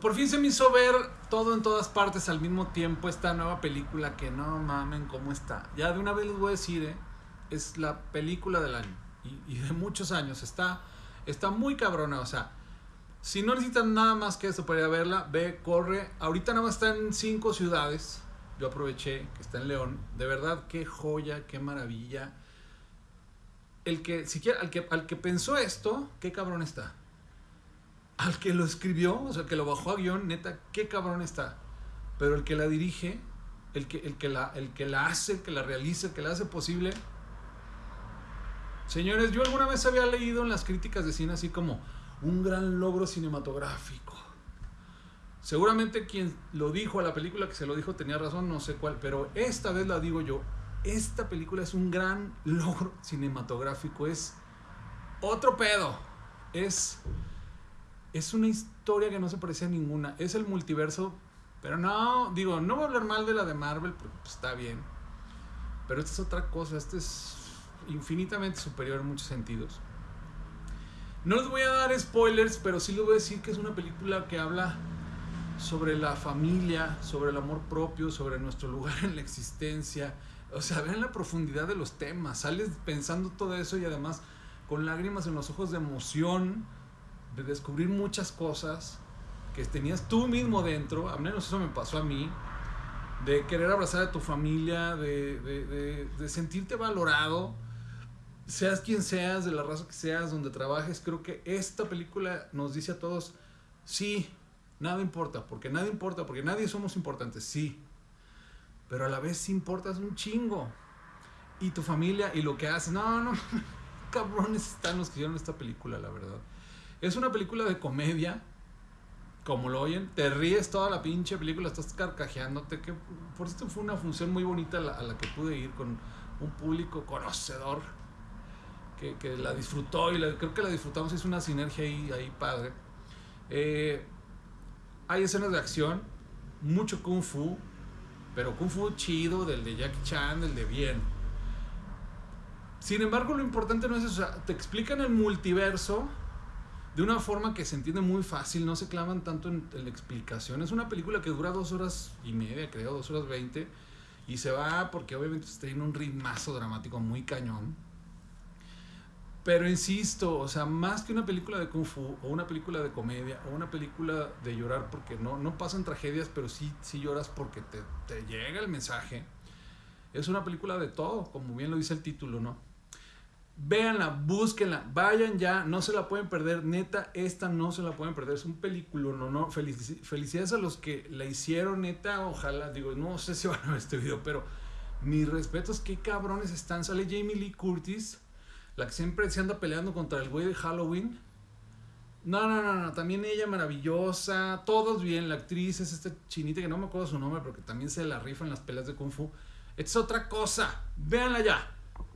Por fin se me hizo ver todo en todas partes al mismo tiempo esta nueva película que no mamen cómo está. Ya de una vez les voy a decir, ¿eh? es la película del año y, de muchos años. Está, está muy cabrona, o sea, si no necesitan nada más que eso para ir a verla, ve, corre. Ahorita nada más está en cinco ciudades. Yo aproveché que está en León. De verdad, qué joya, qué maravilla. El que, siquiera, al que, al que pensó esto, qué cabrón está al que lo escribió, o sea, que lo bajó a guion, neta, qué cabrón está. Pero el que la dirige, el que, el que, la, el que la hace, el que la realiza, el que la hace posible. Señores, yo alguna vez había leído en las críticas de cine así como un gran logro cinematográfico. Seguramente quien lo dijo a la película que se lo dijo tenía razón, no sé cuál, pero esta vez la digo yo. Esta película es un gran logro cinematográfico, es otro pedo. Es es una historia que no se parece a ninguna. Es el multiverso, pero no, digo, no voy a hablar mal de la de Marvel, porque pues, está bien. Pero esta es otra cosa, esta es infinitamente superior en muchos sentidos. No les voy a dar spoilers, pero sí les voy a decir que es una película que habla sobre la familia, sobre el amor propio, sobre nuestro lugar en la existencia. O sea, vean la profundidad de los temas. Sales pensando todo eso y además con lágrimas en los ojos de emoción de descubrir muchas cosas que tenías tú mismo dentro, al menos eso me pasó a mí, de querer abrazar a tu familia, de, de, de, sentirte valorado, seas quien seas, de la raza que seas, donde trabajes, creo que esta película nos dice a todos, sí, nada importa, porque nada importa, porque nadie somos importantes, sí, pero a la vez importas un chingo. Y tu familia y lo que haces, no, no, cabrones están los que hicieron esta película, la verdad. Es una película de comedia, como lo oyen, te ríes toda la pinche película, estás carcajeándote, que por esto fue una función muy bonita a la, que pude ir con un público conocedor que, que la disfrutó y creo que la disfrutamos, es una sinergia ahí, ahí padre. Eh, hay escenas de acción, mucho kung fu, pero kung fu chido, del de Jackie Chan, del de bien. Sin embargo, lo importante no es eso, o sea, te explican el multiverso de una forma que se entiende muy fácil, no se clavan tanto en, la explicación. Es una película que dura dos horas y media, creo, dos horas veinte, y se va porque obviamente está en un ritmazo dramático muy cañón. Pero insisto, o sea, más que una película de kung fu, o una película de comedia, o una película de llorar porque no, no pasan tragedias, pero sí, sí lloras porque te, te llega el mensaje. Es una película de todo, como bien lo dice el título, ¿no? Véanla, búsquenla, vayan ya, no se la pueden perder, neta, esta no se la pueden perder, es un película, no, no, felicidades a los que la hicieron, neta, ojalá, digo, no sé si van a ver este video, pero mis respetos, qué cabrones están, sale Jamie Lee Curtis, la que siempre se anda peleando contra el güey de Halloween, no, no, no, no, también ella maravillosa, todos bien, la actriz es esta chinita que no me acuerdo su nombre, pero que también se la rifa en las peleas de Kung Fu, es otra cosa, véanla ya.